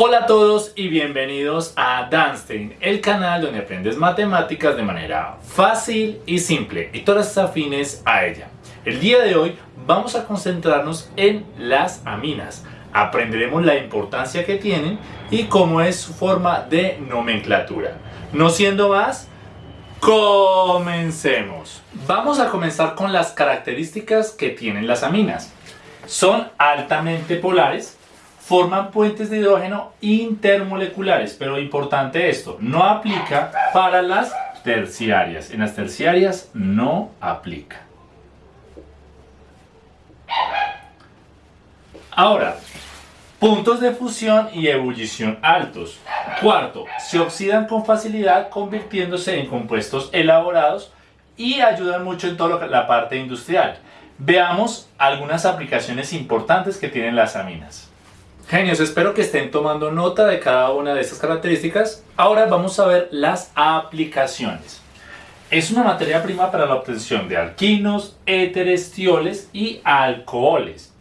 Hola a todos y bienvenidos a Danstein, el canal donde aprendes matemáticas de manera fácil y simple y todas afines a ella. El día de hoy vamos a concentrarnos en las aminas. Aprenderemos la importancia que tienen y cómo es su forma de nomenclatura. No siendo más, comencemos. Vamos a comenzar con las características que tienen las aminas. Son altamente polares, forman puentes de hidrógeno intermoleculares, pero importante esto, no aplica para las terciarias. En las terciarias no aplica. Ahora, puntos de fusión y ebullición altos. Cuarto, se oxidan con facilidad convirtiéndose en compuestos elaborados y ayudan mucho en toda la parte industrial. Veamos algunas aplicaciones importantes que tienen las aminas. Genios, espero que estén tomando nota de cada una de estas características. Ahora vamos a ver las aplicaciones. Es una materia prima para la obtención de alquinos, éteres, tioles y alcoholes.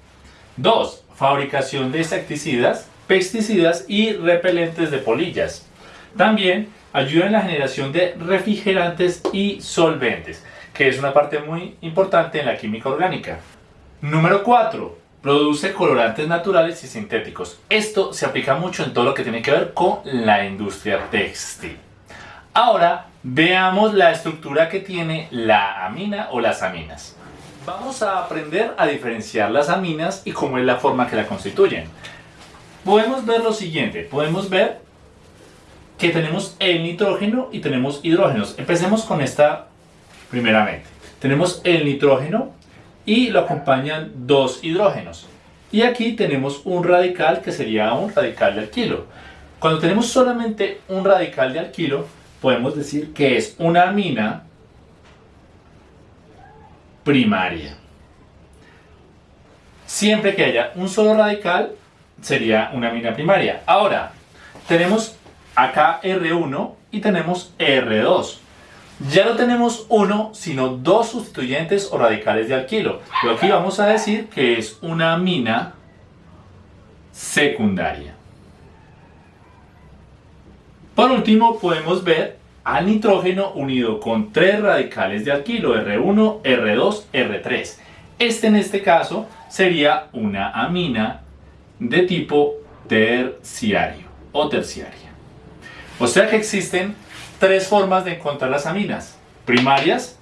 2. Fabricación de insecticidas, pesticidas y repelentes de polillas. También ayuda en la generación de refrigerantes y solventes, que es una parte muy importante en la química orgánica. Número 4 Produce colorantes naturales y sintéticos. Esto se aplica mucho en todo lo que tiene que ver con la industria textil. Ahora veamos la estructura que tiene la amina o las aminas. Vamos a aprender a diferenciar las aminas y cómo es la forma que la constituyen. Podemos ver lo siguiente, podemos ver que tenemos el nitrógeno y tenemos hidrógenos. Empecemos con esta primeramente. Tenemos el nitrógeno y lo acompañan dos hidrógenos. Y aquí tenemos un radical que sería un radical de alquilo. Cuando tenemos solamente un radical de alquilo, podemos decir que es una amina primaria. Siempre que haya un solo radical, sería una amina primaria. Ahora, tenemos acá R1 y tenemos R2 ya no tenemos uno, sino dos sustituyentes o radicales de alquilo. Pero aquí vamos a decir que es una amina secundaria. Por último, podemos ver al nitrógeno unido con tres radicales de alquilo, R1, R2, R3. Este en este caso sería una amina de tipo terciario o terciaria. O sea que existen tres formas de encontrar las aminas, primarias,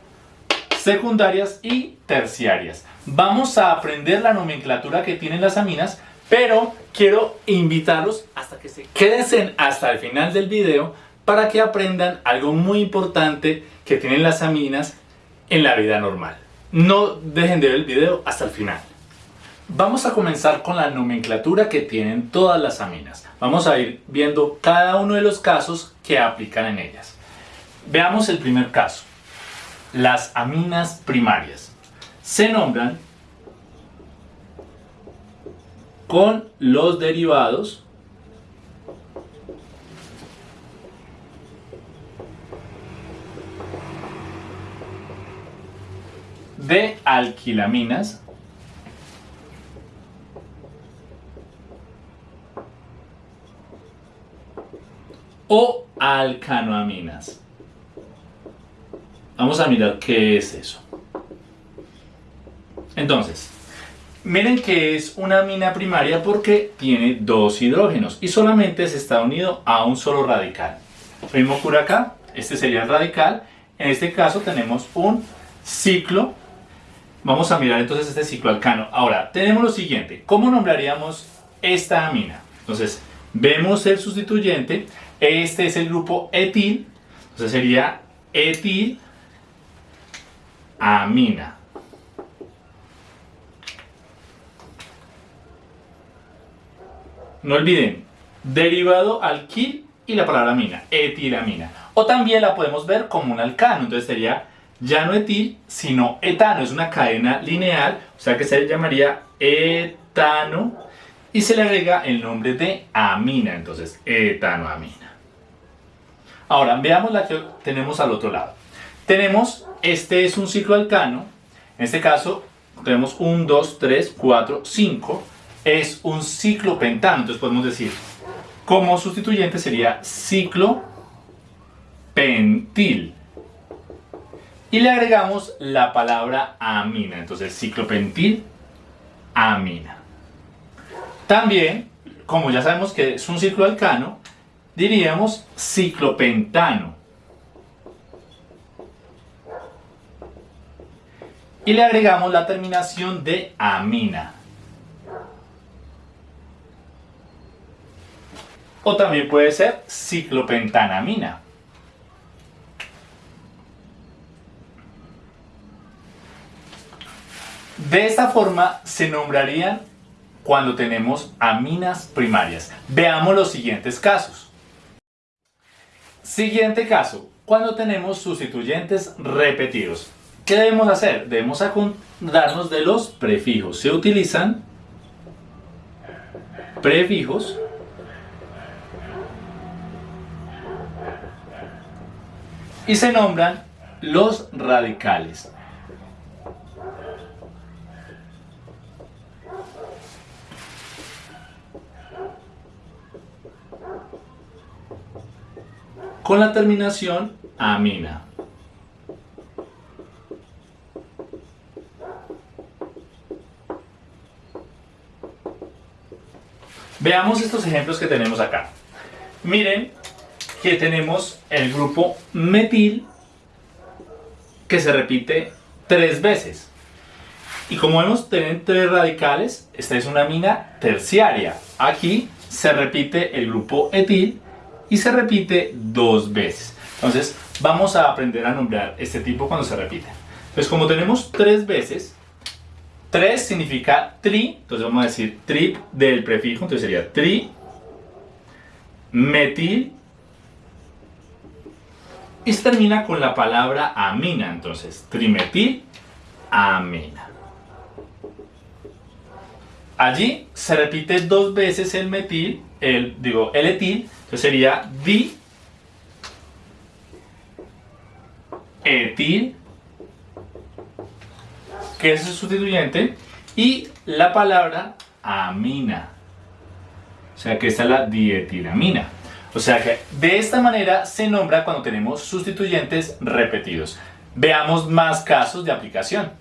secundarias y terciarias. Vamos a aprender la nomenclatura que tienen las aminas, pero quiero invitarlos hasta que se queden hasta el final del video para que aprendan algo muy importante que tienen las aminas en la vida normal. No dejen de ver el video hasta el final. Vamos a comenzar con la nomenclatura que tienen todas las aminas. Vamos a ir viendo cada uno de los casos que aplican en ellas. Veamos el primer caso. Las aminas primarias se nombran con los derivados de alquilaminas o alcanoaminas. Vamos a mirar qué es eso. Entonces, miren que es una amina primaria porque tiene dos hidrógenos y solamente se está unido a un solo radical. Lo mismo ocurre acá, este sería el radical. En este caso tenemos un ciclo. Vamos a mirar entonces este ciclo alcano. Ahora, tenemos lo siguiente. ¿Cómo nombraríamos esta amina? Entonces, vemos el sustituyente este es el grupo etil, entonces sería etil amina. No olviden, derivado alquil y la palabra amina, etilamina. O también la podemos ver como un alcano, entonces sería ya no etil, sino etano. Es una cadena lineal, o sea que se llamaría etano y se le agrega el nombre de amina, entonces etanoamina. Ahora veamos la que tenemos al otro lado. Tenemos, este es un ciclo alcano, en este caso tenemos 1, 2, 3, 4, 5, es un ciclo pentano, entonces podemos decir Como sustituyente sería ciclopentil. Y le agregamos la palabra amina. Entonces, ciclopentil, amina. También, como ya sabemos que es un ciclo alcano, diríamos ciclopentano. Y le agregamos la terminación de amina. O también puede ser ciclopentanamina. De esta forma se nombrarían cuando tenemos aminas primarias. Veamos los siguientes casos. Siguiente caso, cuando tenemos sustituyentes repetidos. ¿Qué debemos hacer? Debemos acordarnos de los prefijos. Se utilizan prefijos y se nombran los radicales. Con la terminación amina. Veamos estos ejemplos que tenemos acá. Miren que tenemos el grupo metil que se repite tres veces. Y como vemos, tienen tres radicales. Esta es una amina terciaria. Aquí se repite el grupo etil y se repite dos veces. Entonces, vamos a aprender a nombrar este tipo cuando se repite. Entonces, como tenemos tres veces, tres significa tri, entonces vamos a decir trip del prefijo, entonces sería tri, metil, y se termina con la palabra amina, entonces trimetil, amina. Allí se repite dos veces el metil, el, digo, el etil, entonces sería di, etil, que es el sustituyente, y la palabra amina. O sea que esta es la dietilamina. O sea que de esta manera se nombra cuando tenemos sustituyentes repetidos. Veamos más casos de aplicación.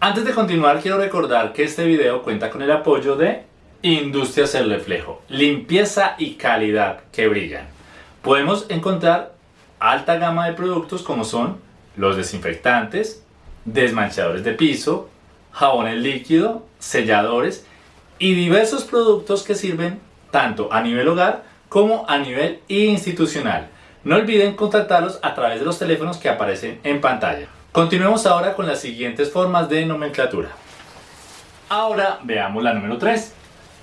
Antes de continuar quiero recordar que este video cuenta con el apoyo de Industrias El Reflejo, limpieza y calidad que brillan. Podemos encontrar alta gama de productos como son los desinfectantes, desmanchadores de piso, jabones líquido, selladores y diversos productos que sirven tanto a nivel hogar como a nivel institucional. No olviden contactarlos a través de los teléfonos que aparecen en pantalla. Continuemos ahora con las siguientes formas de nomenclatura. Ahora veamos la número 3.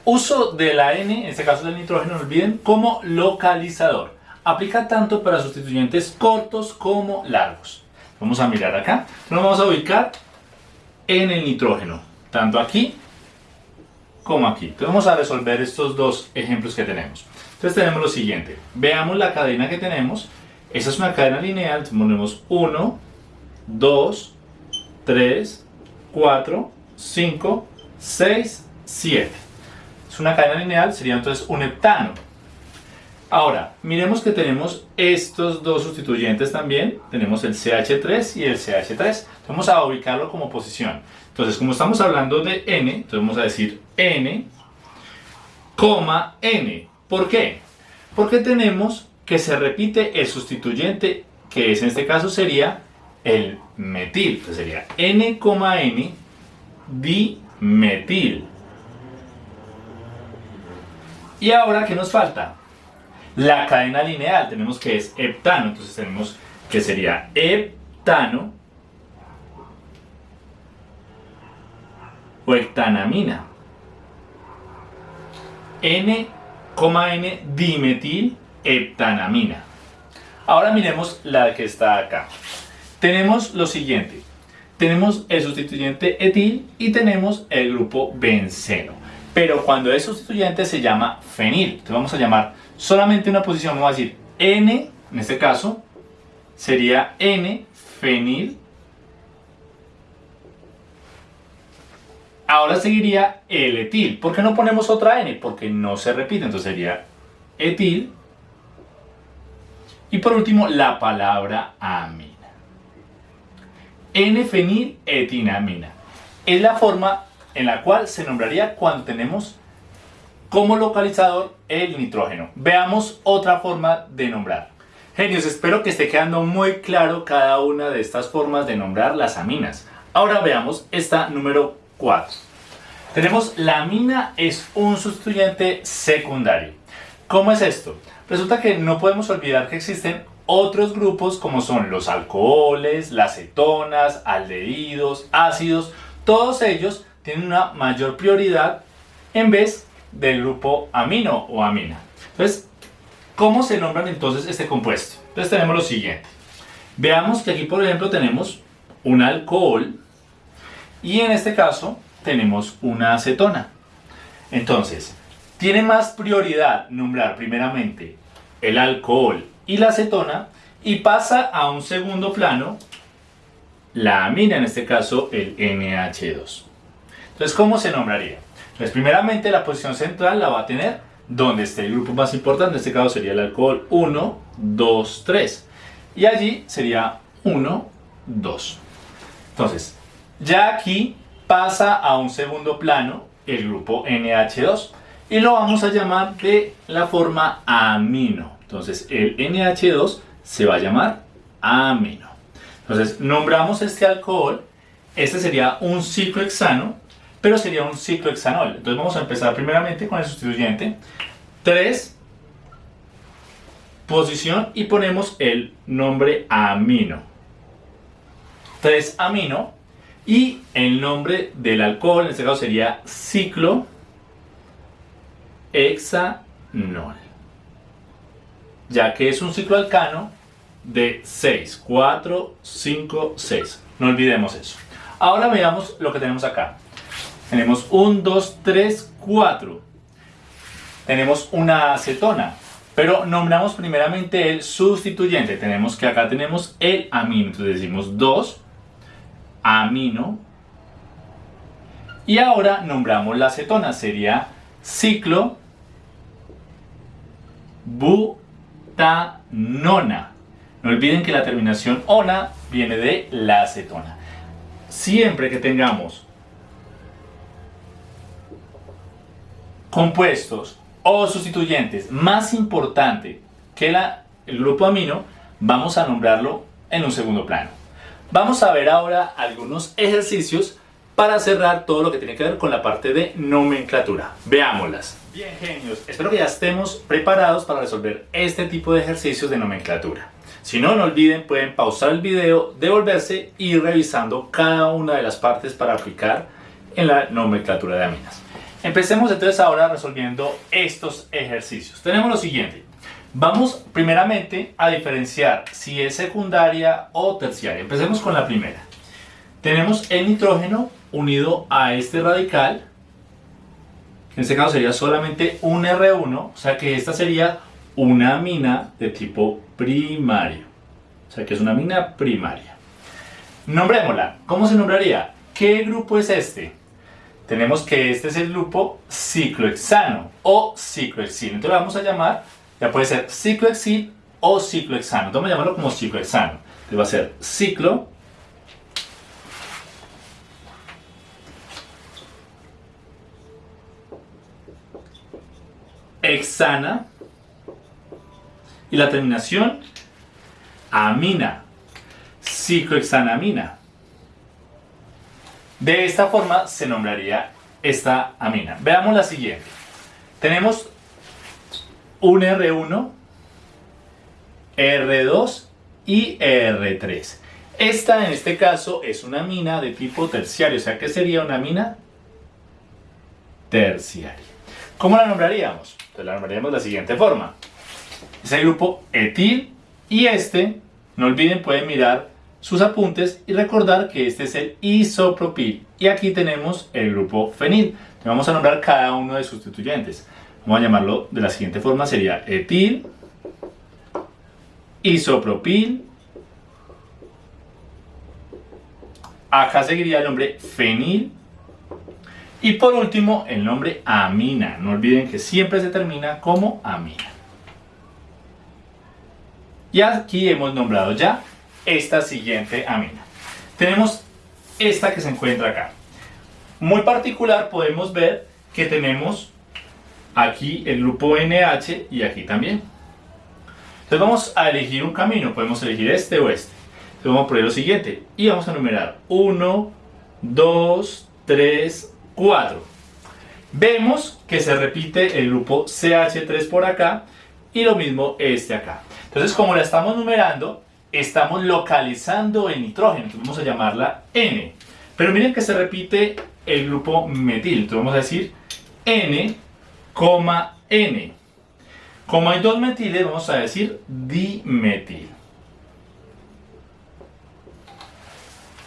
Uso de la N, en este caso del nitrógeno, no olviden, como localizador. Aplica tanto para sustituyentes cortos como largos. Vamos a mirar acá. Nos vamos a ubicar en el nitrógeno, tanto aquí como aquí. Entonces vamos a resolver estos dos ejemplos que tenemos. Entonces tenemos lo siguiente, veamos la cadena que tenemos, esta es una cadena lineal, ponemos 1, 2, 3, 4, 5, 6, 7. Es una cadena lineal, sería entonces un heptano. Ahora, miremos que tenemos estos dos sustituyentes también, tenemos el CH3 y el CH3. Vamos a ubicarlo como posición. Entonces, como estamos hablando de N, entonces vamos a decir N, coma N. ¿Por qué? Porque tenemos que se repite el sustituyente, que es en este caso sería el metil. Entonces sería N, N dimetil. Y ahora, ¿qué nos falta? La cadena lineal, tenemos que es heptano, entonces tenemos que sería heptano o heptanamina. N N dimetil heptanamina. Ahora miremos la que está acá. Tenemos lo siguiente. Tenemos el sustituyente etil y tenemos el grupo benceno. Pero cuando es sustituyente se llama fenil. Entonces vamos a llamar solamente una posición. Vamos a decir N, en este caso, sería N fenil Ahora seguiría el etil. ¿Por qué no ponemos otra N? Porque no se repite, entonces sería etil. Y por último, la palabra amina. N-feniletinamina. Es la forma en la cual se nombraría cuando tenemos como localizador el nitrógeno. Veamos otra forma de nombrar. Genios, espero que esté quedando muy claro cada una de estas formas de nombrar las aminas. Ahora veamos esta número 4. Tenemos la amina es un sustituyente secundario. ¿Cómo es esto? Resulta que no podemos olvidar que existen otros grupos como son los alcoholes, las cetonas, aldehídos, ácidos, todos ellos tienen una mayor prioridad en vez del grupo amino o amina. Entonces, ¿cómo se nombran entonces este compuesto? Entonces tenemos lo siguiente. Veamos que aquí por ejemplo tenemos un alcohol y en este caso tenemos una acetona. Entonces, tiene más prioridad nombrar primeramente el alcohol y la acetona y pasa a un segundo plano la amina, en este caso el NH2. Entonces, ¿cómo se nombraría? Pues primeramente la posición central la va a tener donde esté el grupo más importante, en este caso sería el alcohol 1, 2, 3. Y allí sería 1, 2. Entonces, ya aquí pasa a un segundo plano el grupo NH2 y lo vamos a llamar de la forma amino. Entonces el NH2 se va a llamar amino. Entonces nombramos este alcohol, este sería un ciclohexano, pero sería un ciclohexanol. Entonces vamos a empezar primeramente con el sustituyente. 3, posición y ponemos el nombre amino. 3 amino y el nombre del alcohol en este caso sería ciclohexanol ya que es un ciclo alcano de 6, 4, 5, 6. No olvidemos eso. Ahora veamos lo que tenemos acá. Tenemos 1, 2, 3, 4. Tenemos una acetona, pero nombramos primeramente el sustituyente. Tenemos que acá tenemos el amino, entonces decimos 2 amino. Y ahora nombramos la acetona, sería ciclo bu nona. No olviden que la terminación ona viene de la acetona. Siempre que tengamos compuestos o sustituyentes más importante que la, el grupo amino, vamos a nombrarlo en un segundo plano. Vamos a ver ahora algunos ejercicios para cerrar todo lo que tiene que ver con la parte de nomenclatura. Veámoslas. Bien genios, espero que ya estemos preparados para resolver este tipo de ejercicios de nomenclatura. Si no, no olviden, pueden pausar el video, devolverse y ir revisando cada una de las partes para aplicar en la nomenclatura de aminas. Empecemos entonces ahora resolviendo estos ejercicios. Tenemos lo siguiente. Vamos primeramente a diferenciar si es secundaria o terciaria. Empecemos con la primera. Tenemos el nitrógeno unido a este radical en este caso sería solamente un R1, o sea que esta sería una amina de tipo primario. O sea que es una amina primaria. Nombrémosla. ¿Cómo se nombraría? ¿Qué grupo es este? Tenemos que este es el grupo ciclohexano o ciclohexil. Entonces lo vamos a llamar, ya puede ser ciclohexil o ciclohexano. Vamos a llamarlo como ciclohexano. Entonces va a ser ciclo hexana y la terminación amina, ciclohexanamina. De esta forma se nombraría esta amina. Veamos la siguiente. Tenemos un R1, R2 y R3. Esta en este caso es una amina de tipo terciario, o sea que sería una amina terciaria. ¿Cómo la nombraríamos? La nombraríamos de la siguiente forma. Es el grupo etil y este, no olviden, pueden mirar sus apuntes y recordar que este es el isopropil. Y aquí tenemos el grupo fenil. Vamos a nombrar cada uno de sus sustituyentes. Vamos a llamarlo de la siguiente forma, sería etil, isopropil, acá seguiría el nombre fenil, y por último, el nombre amina. No olviden que siempre se termina como amina. Y aquí hemos nombrado ya esta siguiente amina. Tenemos esta que se encuentra acá. Muy particular podemos ver que tenemos aquí el grupo NH y aquí también. Entonces vamos a elegir un camino, podemos elegir este o este. Entonces vamos a poner lo siguiente y vamos a numerar 1, 2, 3, 4. Vemos que se repite el grupo CH3 por acá y lo mismo este acá. Entonces como la estamos numerando, estamos localizando el nitrógeno, entonces vamos a llamarla N. Pero miren que se repite el grupo metil, entonces vamos a decir N, N. Como hay dos metiles, vamos a decir dimetil.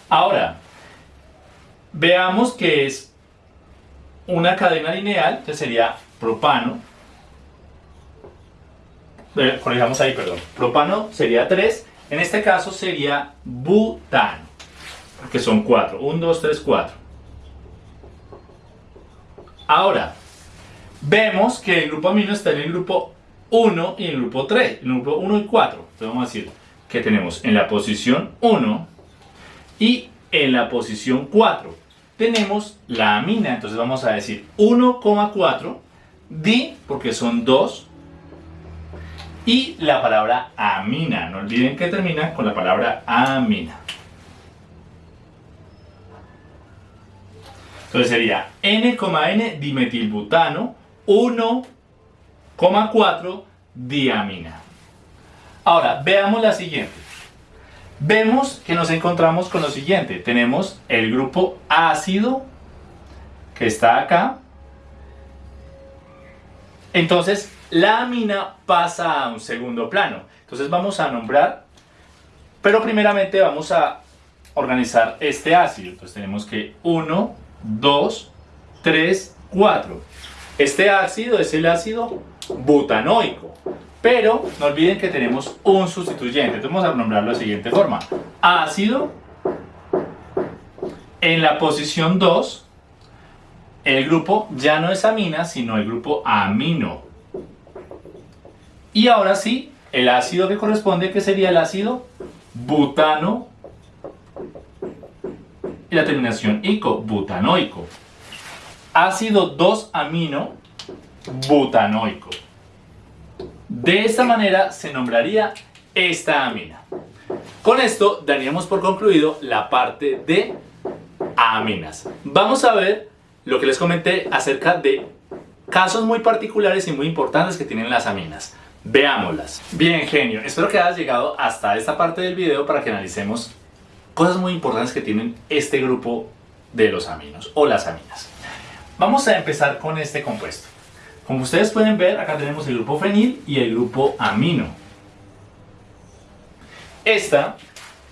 Ahora, veamos que es una cadena lineal, que sería propano. Eh, corrijamos ahí, perdón. Propano sería 3, en este caso sería butano, que son 4. 1, 2, 3, 4. Ahora, vemos que el grupo amino está en el grupo 1 y en el grupo 3, en el grupo 1 y 4. Entonces vamos a decir que tenemos en la posición 1 y en la posición 4 tenemos la amina, entonces vamos a decir 1,4 di porque son 2 y la palabra amina, no olviden que termina con la palabra amina. Entonces sería N,N dimetilbutano 1,4 diamina. Ahora, veamos la siguiente. Vemos que nos encontramos con lo siguiente. Tenemos el grupo ácido que está acá. Entonces, la amina pasa a un segundo plano. Entonces vamos a nombrar, pero primeramente vamos a organizar este ácido. Entonces tenemos que 1, 2, 3, 4. Este ácido es el ácido butanoico. Pero no olviden que tenemos un sustituyente. Entonces vamos a nombrarlo de la siguiente forma. Ácido. En la posición 2, el grupo ya no es amina, sino el grupo amino. Y ahora sí, el ácido que corresponde, que sería el ácido butano. Y la terminación ico, butanoico ácido 2-amino butanoico. De esta manera se nombraría esta amina. Con esto daríamos por concluido la parte de aminas. Vamos a ver lo que les comenté acerca de casos muy particulares y muy importantes que tienen las aminas. Veámoslas. Bien, genio. Espero que hayas llegado hasta esta parte del video para que analicemos cosas muy importantes que tienen este grupo de los aminos o las aminas. Vamos a empezar con este compuesto. Como ustedes pueden ver, acá tenemos el grupo fenil y el grupo amino. Esta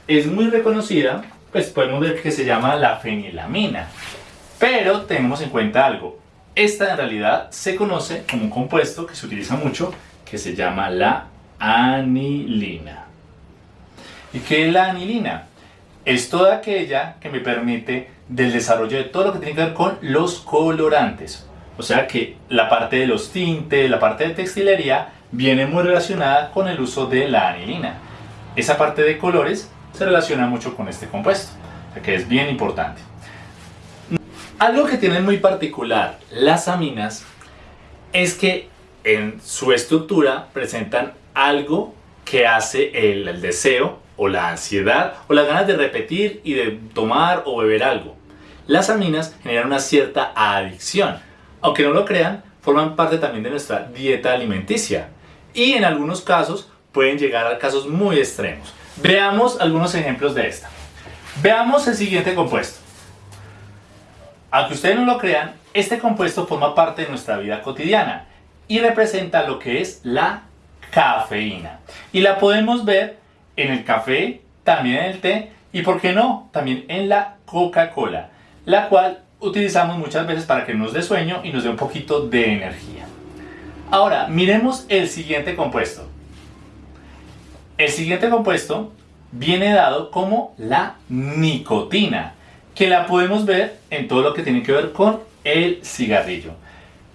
es muy reconocida, pues podemos ver que se llama la fenilamina. Pero tenemos en cuenta algo. Esta en realidad se conoce como un compuesto que se utiliza mucho, que se llama la anilina. ¿Y qué es la anilina? Es toda aquella que me permite del desarrollo de todo lo que tiene que ver con los colorantes. O sea que la parte de los tintes, la parte de textilería, viene muy relacionada con el uso de la anilina. Esa parte de colores se relaciona mucho con este compuesto, o sea que es bien importante. Algo que tienen muy particular las aminas es que en su estructura presentan algo que hace el, deseo o la ansiedad o las ganas de repetir y de tomar o beber algo. Las aminas generan una cierta adicción. Aunque no lo crean, forman parte también de nuestra dieta alimenticia y en algunos casos pueden llegar a casos muy extremos. Veamos algunos ejemplos de esta. Veamos el siguiente compuesto. Aunque ustedes no lo crean, este compuesto forma parte de nuestra vida cotidiana y representa lo que es la cafeína. Y la podemos ver en el café, también en el té y, por qué no, también en la Coca-Cola, la cual utilizamos muchas veces para que nos dé sueño y nos dé un poquito de energía. Ahora, miremos el siguiente compuesto. El siguiente compuesto viene dado como la nicotina, que la podemos ver en todo lo que tiene que ver con el cigarrillo.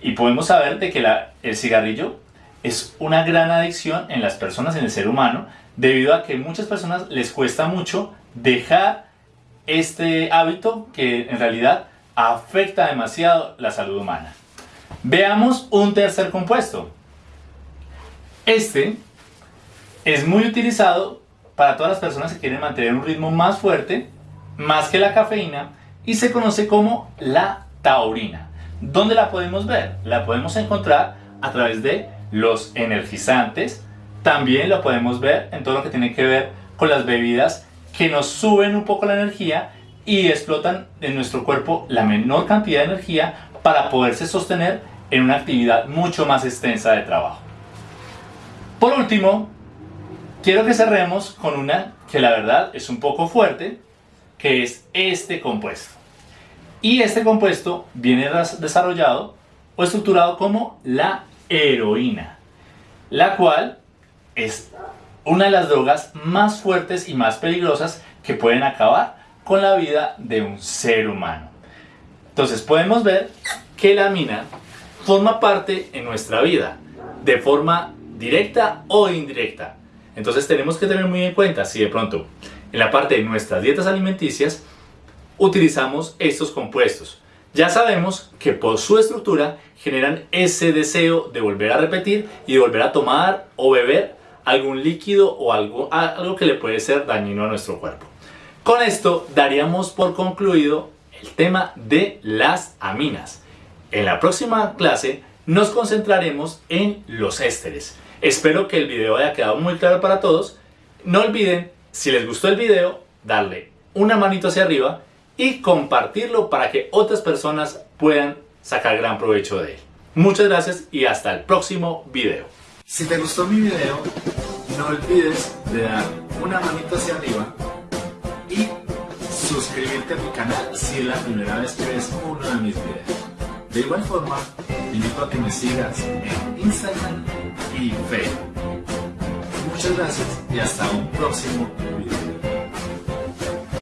Y podemos saber de que el cigarrillo es una gran adicción en las personas, en el ser humano, debido a que muchas personas les cuesta mucho dejar este hábito que en realidad afecta demasiado la salud humana. Veamos un tercer compuesto. Este es muy utilizado para todas las personas que quieren mantener un ritmo más fuerte, más que la cafeína, y se conoce como la taurina. ¿Dónde la podemos ver? La podemos encontrar a través de los energizantes, también lo podemos ver en todo lo que tiene que ver con las bebidas que nos suben un poco la energía y explotan en nuestro cuerpo la menor cantidad de energía para poderse sostener en una actividad mucho más extensa de trabajo. Por último, quiero que cerremos con una que la verdad es un poco fuerte, que es este compuesto. Y este compuesto viene desarrollado o estructurado como la heroína, la cual es una de las drogas más fuertes y más peligrosas que pueden acabar con la vida de un ser humano. Entonces podemos ver que la mina forma parte en nuestra vida de forma directa o indirecta. Entonces tenemos que tener muy en cuenta si de pronto en la parte de nuestras dietas alimenticias utilizamos estos compuestos. Ya sabemos que por su estructura generan ese deseo de volver a repetir y de volver a tomar o beber algún líquido o algo, algo que le puede ser dañino a nuestro cuerpo. Con esto daríamos por concluido el tema de las aminas. En la próxima clase nos concentraremos en los ésteres. Espero que el video haya quedado muy claro para todos. No olviden, si les gustó el video, darle una manito hacia arriba y compartirlo para que otras personas puedan sacar gran provecho de él. Muchas gracias y hasta el próximo video. Si te gustó mi video, no olvides de dar una manito hacia arriba y suscribirte a mi canal si es la primera vez que ves uno de mis videos. De igual forma, te invito a que me sigas en Instagram y Facebook. Muchas gracias y hasta un próximo video.